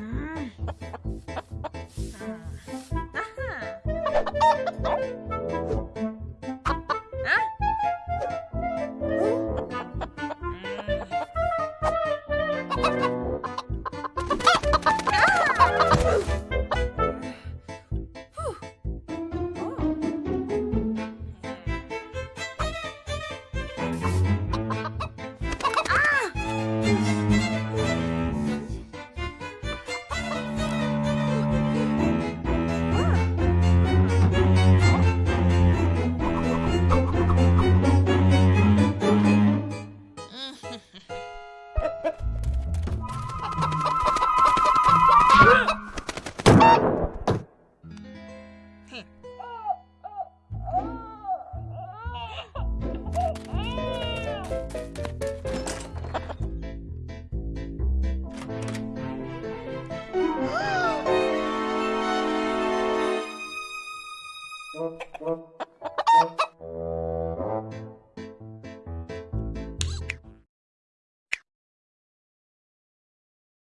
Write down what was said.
음. 아. 아. 아하. Thank you.